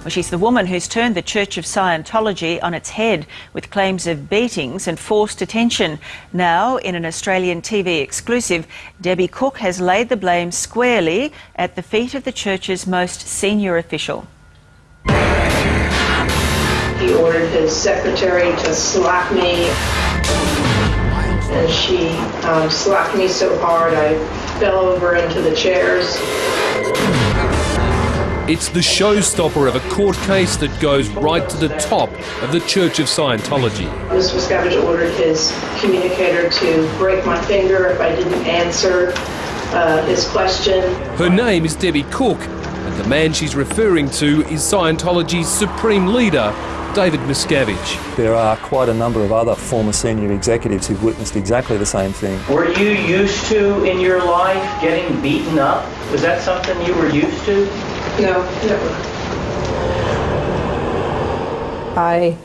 Well, she's the woman who's turned the Church of Scientology on its head with claims of beatings and forced detention. Now, in an Australian TV exclusive, Debbie Cook has laid the blame squarely at the feet of the church's most senior official. He ordered his secretary to slap me, and she um, slapped me so hard I fell over into the chairs. It's the showstopper of a court case that goes right to the top of the Church of Scientology. Mr. Miscavige ordered his communicator to break my finger if I didn't answer uh, his question. Her name is Debbie Cook, and the man she's referring to is Scientology's supreme leader, David Miscavige. There are quite a number of other former senior executives who've witnessed exactly the same thing. Were you used to in your life getting beaten up? Was that something you were used to? No, never. I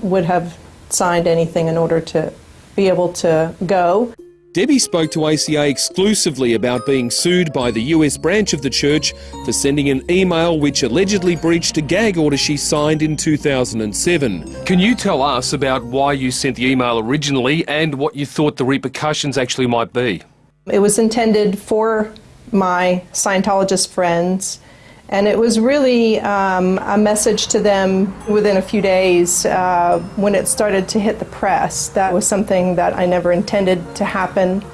would have signed anything in order to be able to go. Debbie spoke to ACA exclusively about being sued by the US branch of the church for sending an email which allegedly breached a gag order she signed in 2007. Can you tell us about why you sent the email originally and what you thought the repercussions actually might be? It was intended for my Scientologist friends, and it was really um, a message to them within a few days uh, when it started to hit the press. That was something that I never intended to happen,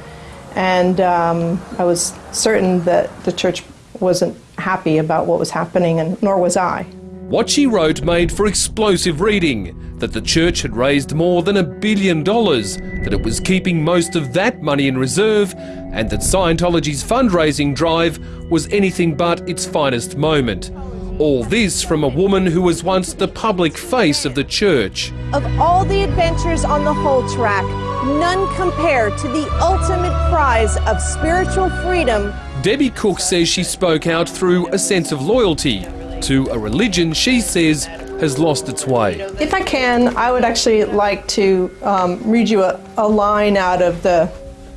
and um, I was certain that the church wasn't happy about what was happening, and nor was I. What she wrote made for explosive reading that the church had raised more than a billion dollars, that it was keeping most of that money in reserve, and that Scientology's fundraising drive was anything but its finest moment. All this from a woman who was once the public face of the church. Of all the adventures on the whole track, none compare to the ultimate prize of spiritual freedom. Debbie Cook says she spoke out through a sense of loyalty to a religion she says has lost its way. If I can, I would actually like to um, read you a, a line out of the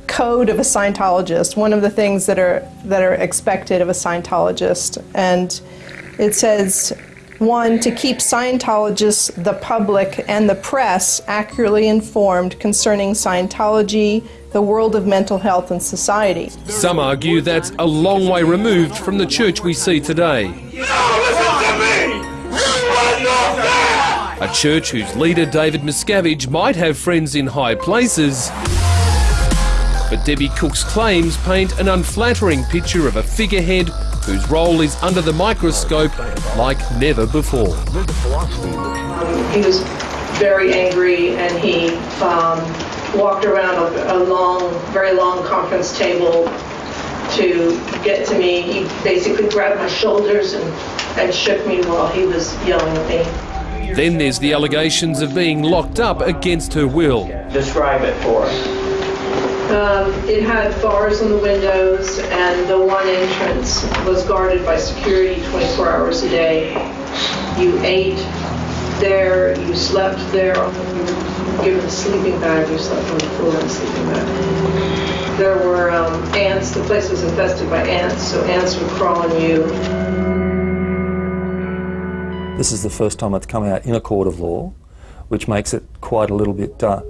code of a Scientologist, one of the things that are, that are expected of a Scientologist. And it says, one, to keep Scientologists, the public, and the press accurately informed concerning Scientology, the world of mental health and society. Some argue that's a long way removed from the church we see today. A church whose leader, David Miscavige, might have friends in high places. But Debbie Cook's claims paint an unflattering picture of a figurehead whose role is under the microscope like never before. He was very angry and he um, walked around a, a long, very long conference table to get to me. He basically grabbed my shoulders and, and shook me while he was yelling at me. Then there's the allegations of being locked up against her will. Describe it for us. Um, it had bars on the windows, and the one entrance was guarded by security 24 hours a day. You ate there, you slept there. You were given a sleeping bag, you slept on the floor in a sleeping bag. There were um, ants, the place was infested by ants, so ants would crawl on you. This is the first time it's come out in a court of law, which makes it quite a little bit uh,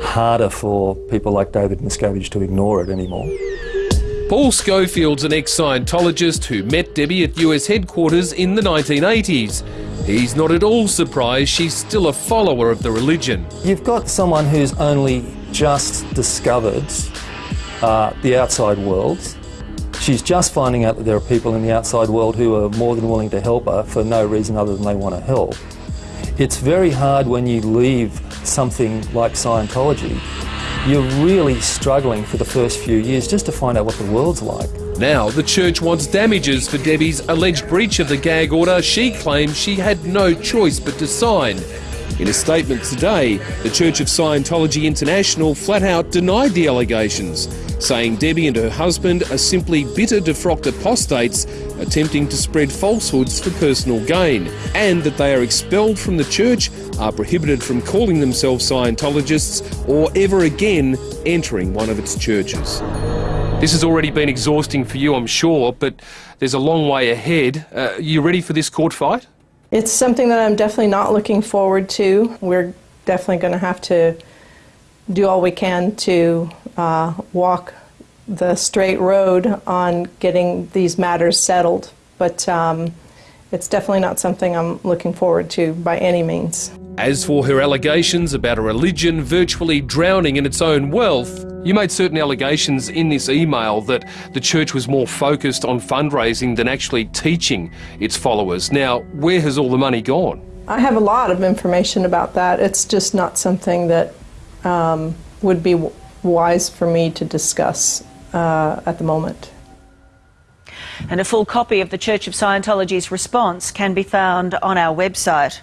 harder for people like David Miscavige to ignore it anymore. Paul Schofield's an ex-Scientologist who met Debbie at US headquarters in the 1980s. He's not at all surprised she's still a follower of the religion. You've got someone who's only just discovered uh, the outside world. She's just finding out that there are people in the outside world who are more than willing to help her for no reason other than they want to help. It's very hard when you leave something like Scientology. You're really struggling for the first few years just to find out what the world's like. Now the church wants damages for Debbie's alleged breach of the gag order she claims she had no choice but to sign. In a statement today, the Church of Scientology International flat out denied the allegations, saying Debbie and her husband are simply bitter defrocked apostates attempting to spread falsehoods for personal gain, and that they are expelled from the church, are prohibited from calling themselves Scientologists, or ever again entering one of its churches. This has already been exhausting for you, I'm sure, but there's a long way ahead. Uh, you ready for this court fight? It's something that I'm definitely not looking forward to. We're definitely going to have to do all we can to uh, walk the straight road on getting these matters settled. But um, it's definitely not something I'm looking forward to by any means. As for her allegations about a religion virtually drowning in its own wealth, you made certain allegations in this email that the church was more focused on fundraising than actually teaching its followers. Now, where has all the money gone? I have a lot of information about that. It's just not something that um, would be wise for me to discuss uh, at the moment. And a full copy of the Church of Scientology's response can be found on our website.